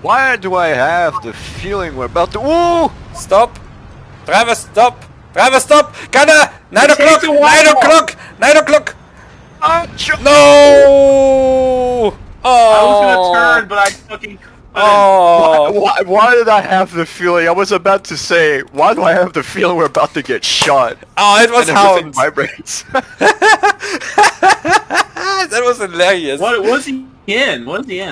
Why do I have the feeling we're about to? Ooh! Stop! Driver, stop! Driver, stop! Gunner! Nine o'clock! Nine o'clock! Nine o'clock! No! Oh! I was gonna oh. turn, but I fucking. Oh! Why, why did I have the feeling? I was about to say, why do I have the feeling we're about to get shot? Oh, it was how it vibrates. that was hilarious. What was he in? was he in?